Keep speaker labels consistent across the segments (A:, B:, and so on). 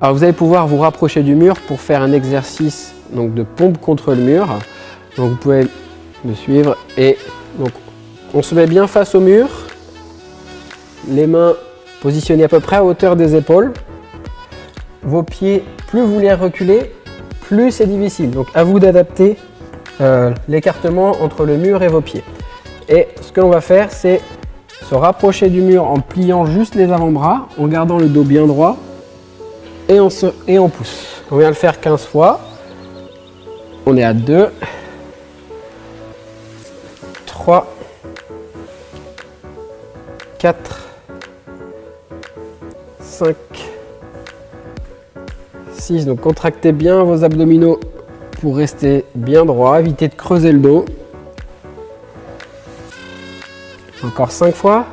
A: Alors vous allez pouvoir vous rapprocher du mur pour faire un exercice donc, de pompe contre le mur. vous pouvez me suivre et donc on se met bien face au mur, les mains positionnées à peu près à hauteur des épaules. Vos pieds, plus vous les reculez, plus c'est difficile. Donc à vous d'adapter euh, l'écartement entre le mur et vos pieds. Et ce que l'on va faire, c'est se rapprocher du mur en pliant juste les avant-bras, en gardant le dos bien droit et on, se, et on pousse. On vient le faire 15 fois. On est à 2, 3, 4, 5, 6. Donc contractez bien vos abdominaux pour rester bien droit. Évitez de creuser le dos. Encore 5 fois.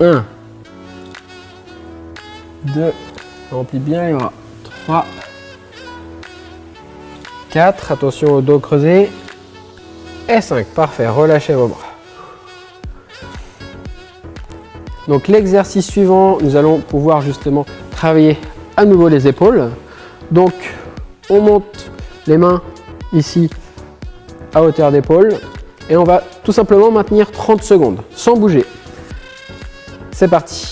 A: 1, 2, Remplis bien, il y 3, 4, attention au dos creusé, et 5, parfait, relâchez vos bras. Donc l'exercice suivant, nous allons pouvoir justement travailler à nouveau les épaules. Donc on monte les mains ici à hauteur d'épaule et on va tout simplement maintenir 30 secondes sans bouger. C'est parti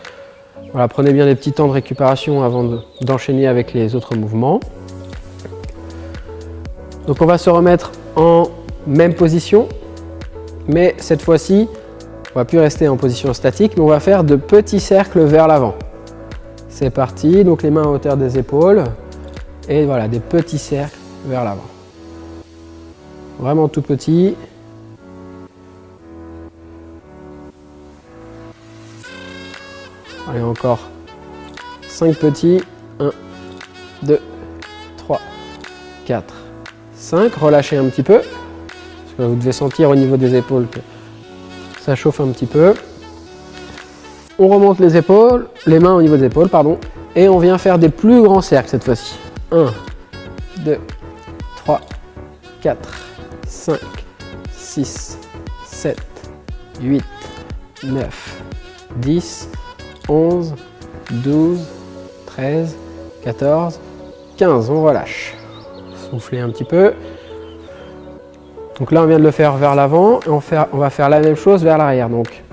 A: prenez bien des petits temps de récupération avant d'enchaîner avec les autres mouvements. Donc on va se remettre en même position, mais cette fois-ci, on va plus rester en position statique, mais on va faire de petits cercles vers l'avant. C'est parti, donc les mains à hauteur des épaules, et voilà, des petits cercles vers l'avant. Vraiment tout petit, Allez, encore 5 petits. 1, 2, 3, 4, 5. Relâchez un petit peu. vous devez sentir au niveau des épaules que ça chauffe un petit peu. On remonte les épaules, les mains au niveau des épaules, pardon. Et on vient faire des plus grands cercles cette fois-ci. 1, 2, 3, 4, 5, 6, 7, 8, 9, 10, 11, 12, 13, 14, 15. On relâche. Soufflez un petit peu. Donc là, on vient de le faire vers l'avant. et on, on va faire la même chose vers l'arrière. Donc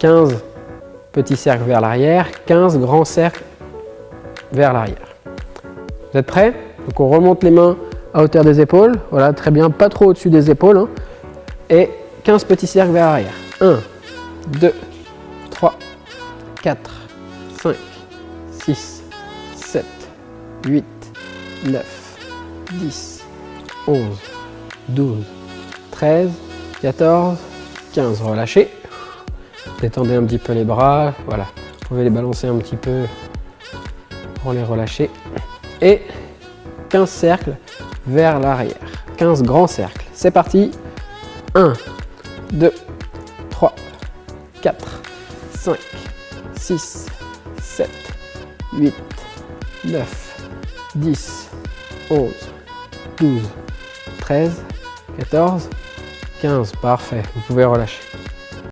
A: 15 petits cercles vers l'arrière, 15 grands cercles vers l'arrière. Vous êtes prêts Donc on remonte les mains à hauteur des épaules. Voilà, très bien, pas trop au-dessus des épaules. Hein. Et 15 petits cercles vers l'arrière. 1, 2, 3, 4, 6, 7, 8, 9, 10, 11, 12, 13, 14, 15. Relâchez. Détendez un petit peu les bras. Voilà. Vous pouvez les balancer un petit peu pour les relâcher. Et 15 cercles vers l'arrière. 15 grands cercles. C'est parti. 1, 2, 3, 4, 5, 6, 7, 8, 9, 10, 11, 12, 13, 14, 15. Parfait, vous pouvez relâcher.